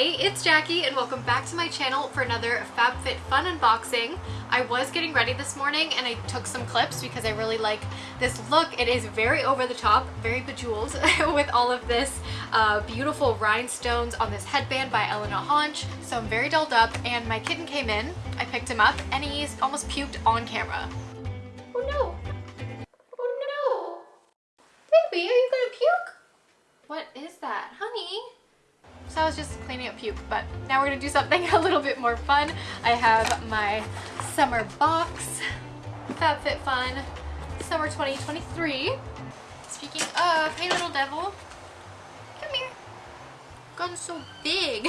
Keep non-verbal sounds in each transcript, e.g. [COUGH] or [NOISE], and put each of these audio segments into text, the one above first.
Hey, it's Jackie and welcome back to my channel for another FabFitFun unboxing. I was getting ready this morning and I took some clips because I really like this look. It is very over the top, very bejeweled [LAUGHS] with all of this uh, beautiful rhinestones on this headband by Elena Haunch. So I'm very dolled up and my kitten came in. I picked him up and he's almost puked on camera. Oh no! Oh no! Baby, are you gonna puke? What is that? Honey? I was just cleaning up puke, but now we're gonna do something [LAUGHS] a little bit more fun. I have my summer box, FabFitFun, summer 2023. Speaking of, hey little devil, come here. Gone so big.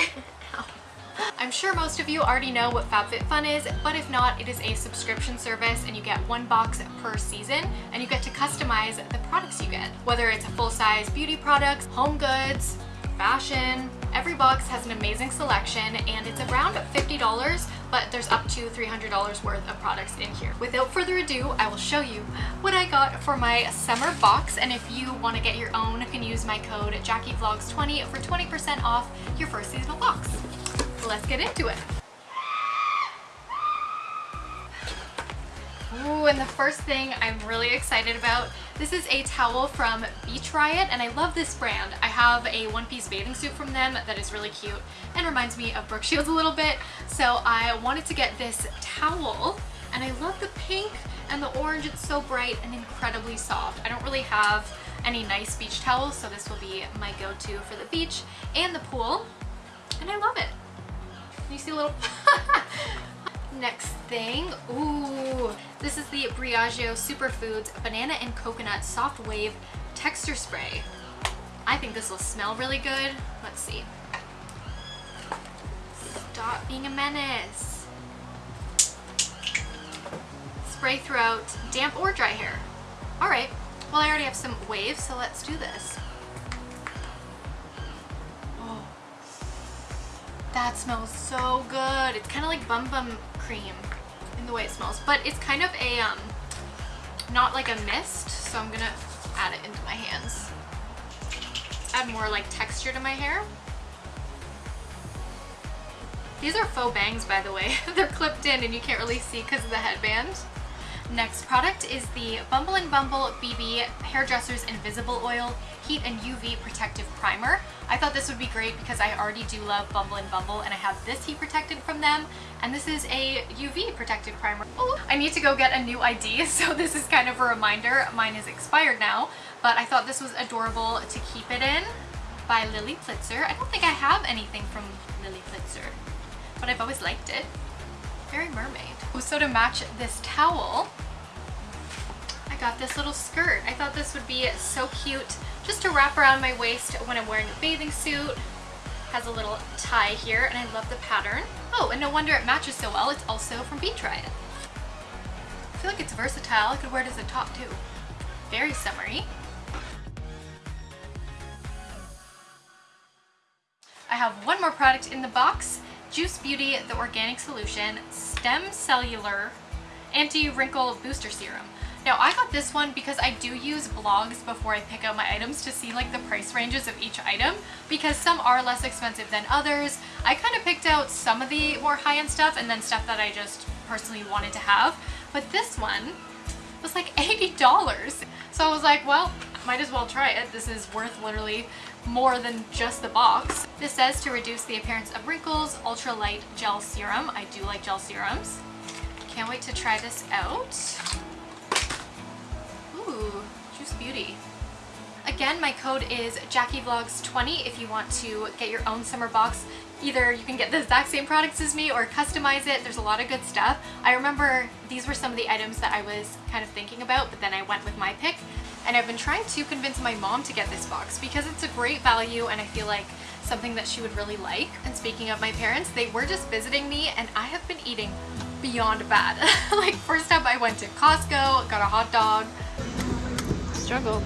[LAUGHS] I'm sure most of you already know what FabFitFun is, but if not, it is a subscription service and you get one box per season and you get to customize the products you get. Whether it's full-size beauty products, home goods, fashion. Every box has an amazing selection and it's around $50 but there's up to $300 worth of products in here. Without further ado, I will show you what I got for my summer box and if you want to get your own, you can use my code JackieVlogs20 for 20% off your first seasonal box. Let's get into it. Ooh, and the first thing I'm really excited about, this is a towel from Beach Riot, and I love this brand. I have a one-piece bathing suit from them that is really cute and reminds me of Brooke Shields a little bit. So I wanted to get this towel, and I love the pink and the orange. It's so bright and incredibly soft. I don't really have any nice beach towels, so this will be my go-to for the beach and the pool, and I love it. You see a little... [LAUGHS] Next thing, ooh, this is the Briogeo Superfoods Banana and Coconut Soft Wave Texture Spray. I think this will smell really good. Let's see. Stop being a menace. Spray throughout damp or dry hair. All right, well I already have some waves, so let's do this. Oh, that smells so good. It's kind of like Bum Bum cream in the way it smells. But it's kind of a, um, not like a mist, so I'm gonna add it into my hands. Add more like texture to my hair. These are faux bangs, by the way. [LAUGHS] They're clipped in and you can't really see because of the headband. Next product is the Bumble and Bumble BB Hairdresser's Invisible Oil Heat and UV Protective Primer. I thought this would be great because I already do love Bumble and Bumble and I have this heat protectant from them and this is a UV protective primer. Oh, I need to go get a new ID [LAUGHS] so this is kind of a reminder. Mine is expired now but I thought this was adorable to keep it in by Lilly Pulitzer. I don't think I have anything from Lilly Pulitzer but I've always liked it. Very mermaid. So to match this towel, I got this little skirt. I thought this would be so cute just to wrap around my waist when I'm wearing a bathing suit. Has a little tie here and I love the pattern. Oh, and no wonder it matches so well. It's also from Beach Riot. I feel like it's versatile. I could wear it as a top too. Very summery. I have one more product in the box Juice Beauty The Organic Solution Stem Cellular Anti-Wrinkle Booster Serum. Now I got this one because I do use blogs before I pick out my items to see like the price ranges of each item because some are less expensive than others. I kind of picked out some of the more high-end stuff and then stuff that I just personally wanted to have. But this one was like $80. So I was like, well, might as well try it. This is worth literally more than just the box. This says to reduce the appearance of wrinkles, ultra light gel serum. I do like gel serums. Can't wait to try this out. Ooh, Juice Beauty. Again, my code is JackieVlogs20 if you want to get your own summer box. Either you can get the exact same products as me or customize it. There's a lot of good stuff. I remember these were some of the items that I was kind of thinking about, but then I went with my pick. And I've been trying to convince my mom to get this box because it's a great value and I feel like something that she would really like. And speaking of my parents, they were just visiting me and I have been eating beyond bad. [LAUGHS] like first up I went to Costco, got a hot dog. Struggled.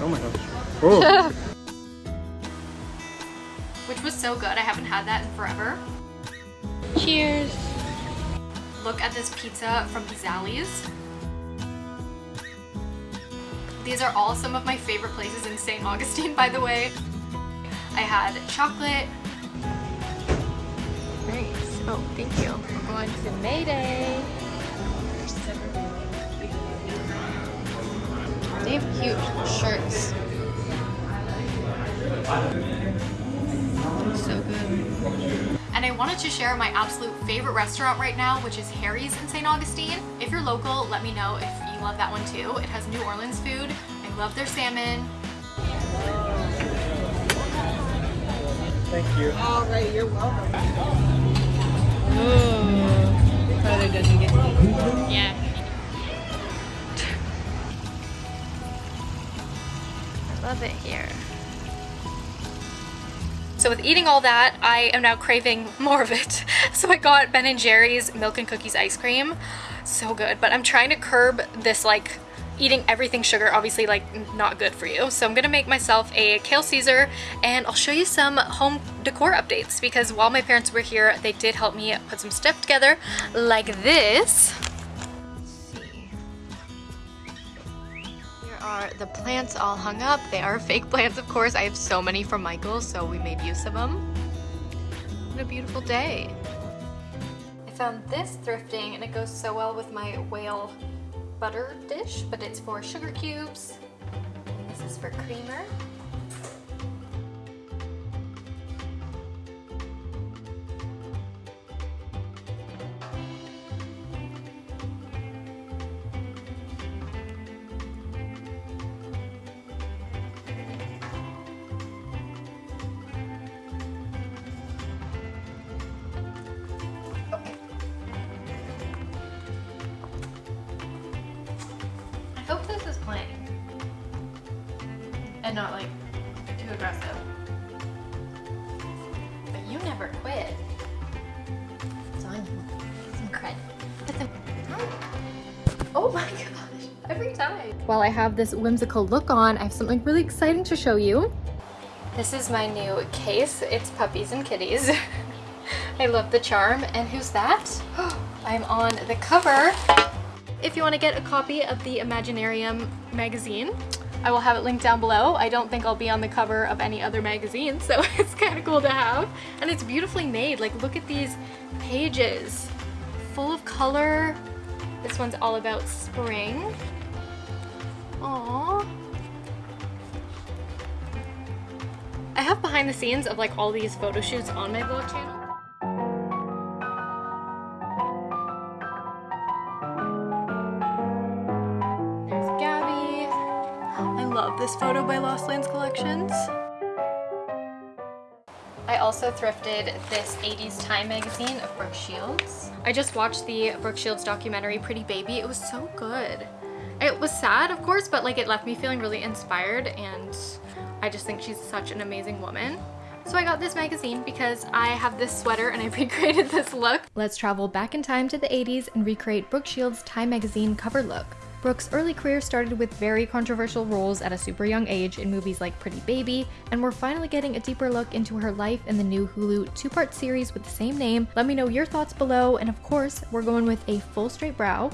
Oh my gosh. [LAUGHS] Oh. Which was so good. I haven't had that in forever. Cheers. Look at this pizza from Zallie's. These are all some of my favorite places in St. Augustine, by the way. I had chocolate, Oh, thank you. We're going to Mayday. They have cute shirts. So good. And I wanted to share my absolute favorite restaurant right now, which is Harry's in St. Augustine. If you're local, let me know if you love that one too. It has New Orleans food. I love their salmon. Thank you. All right, you're welcome. Ooh. Tyler doesn't get to eat. Yeah. I love it here. So with eating all that, I am now craving more of it. [LAUGHS] So I got Ben & Jerry's Milk and Cookies ice cream. So good, but I'm trying to curb this like eating everything sugar, obviously like not good for you. So I'm gonna make myself a kale Caesar and I'll show you some home decor updates because while my parents were here, they did help me put some stuff together like this. Here are the plants all hung up. They are [LAUGHS] fake plants, of course. I have so many from Michael, so we made use of them. What a beautiful day. Found this thrifting and it goes so well with my whale butter dish, but it's for sugar cubes. And this is for creamer. Not like too aggressive. But you never quit. It's on you. Some credit. Oh my gosh, every time. While I have this whimsical look on, I have something really exciting to show you. This is my new case. It's puppies and kitties. [LAUGHS] I love the charm. And who's that? [GASPS] I'm on the cover. If you want to get a copy of the Imaginarium magazine, I will have it linked down below. I don't think I'll be on the cover of any other magazine, [LAUGHS] so it's kind of cool to have. And it's beautifully made. Like, look at these pages. Full of color. This one's all about spring. Aww. I have behind the scenes of like all these photo shoots on my vlog channel. This photo by Lost Lands Collections. I also thrifted this 80s Time magazine of Brooke Shields. I just watched the Brooke Shields documentary Pretty Baby. It was so good. It was sad, of course, but like it left me feeling really inspired and I just think she's such an amazing woman. So I got this magazine because I have this sweater and I [LAUGHS] recreated this look. Let's travel back in time to the 80s and recreate Brooke Shields' Time magazine cover look. Brooke's early career started with very controversial roles at a super young age in movies like Pretty Baby, and we're finally getting a deeper look into her life in the new Hulu two-part series with the same name. Let me know your thoughts below, and of course, we're going with a full straight brow.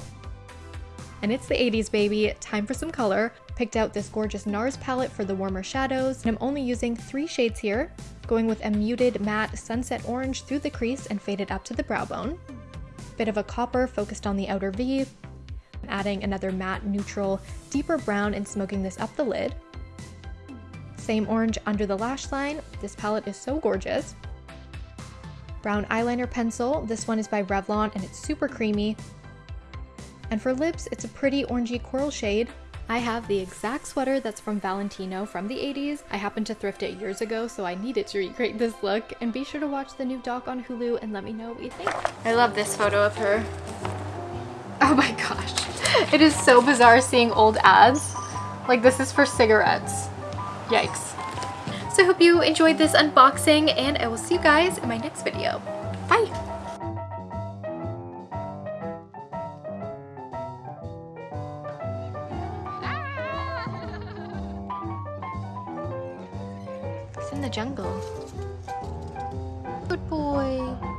And it's the 80s, baby. Time for some color. Picked out this gorgeous NARS palette for the warmer shadows, and I'm only using three shades here, going with a muted matte sunset orange through the crease and faded up to the brow bone. Bit of a copper focused on the outer V, adding another matte neutral deeper brown and smoking this up the lid. Same orange under the lash line. This palette is so gorgeous. Brown eyeliner pencil. This one is by Revlon and it's super creamy. And for lips, it's a pretty orangey coral shade. I have the exact sweater that's from Valentino from the 80s. I happened to thrift it years ago, so I needed to recreate this look. And be sure to watch the new doc on Hulu and let me know what you think. I love this photo of her. Oh my gosh it is so bizarre seeing old ads. Like this is for cigarettes. Yikes. So I hope you enjoyed this unboxing and I will see you guys in my next video. Bye! It's in the jungle. Good boy.